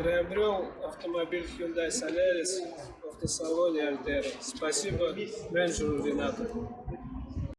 Приобрел автомобиль Hyundai Solaris в автосалоне Альтера. Спасибо менеджеру Ренату.